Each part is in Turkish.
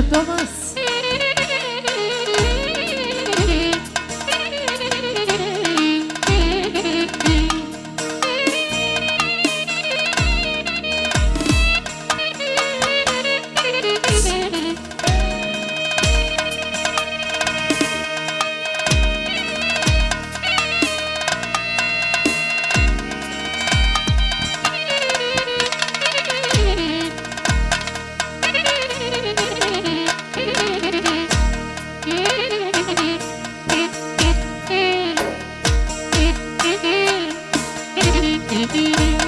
yaşatamaz Mm-hmm.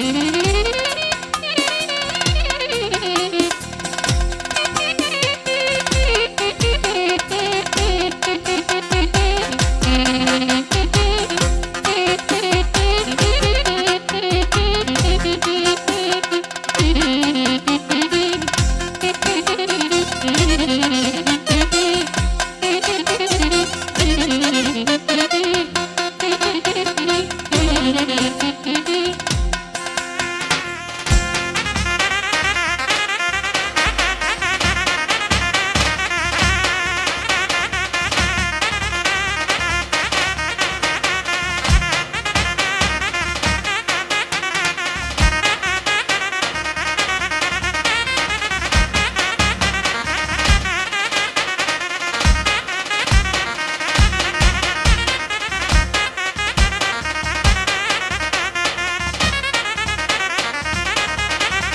Mm-hmm.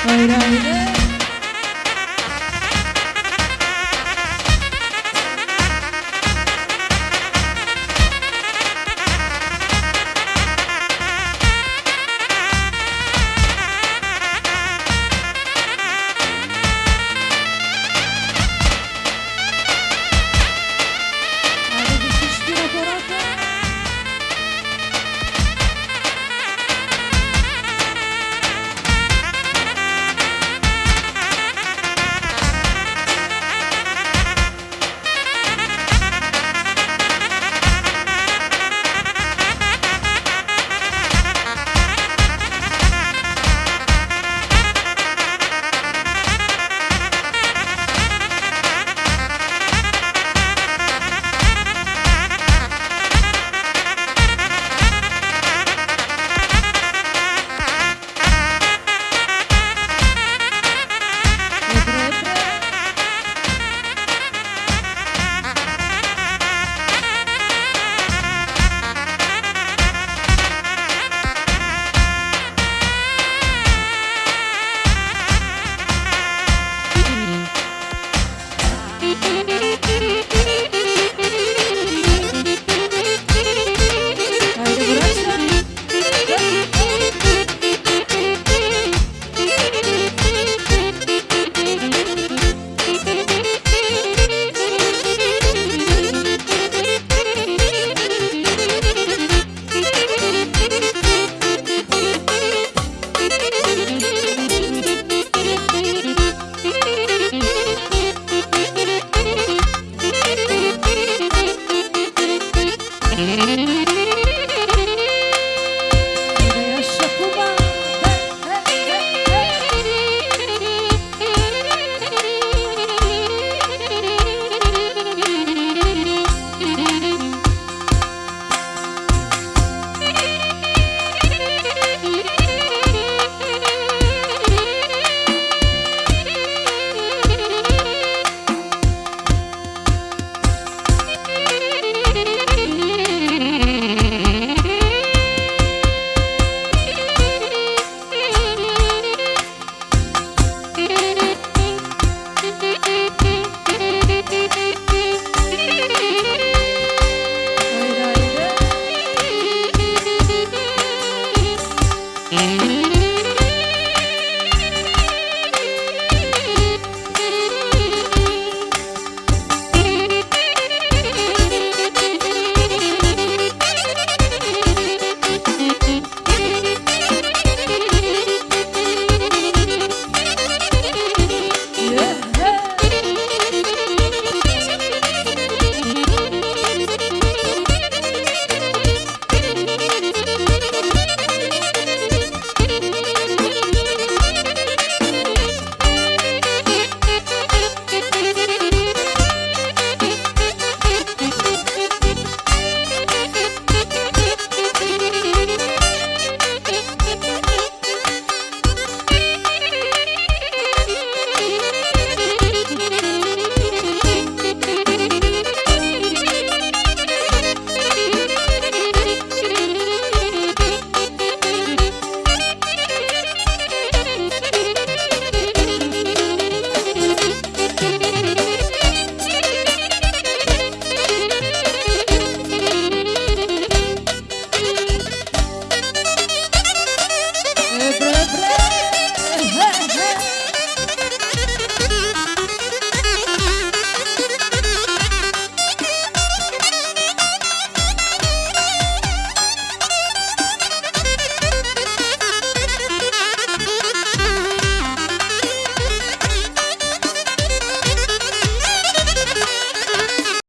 Right, right, right.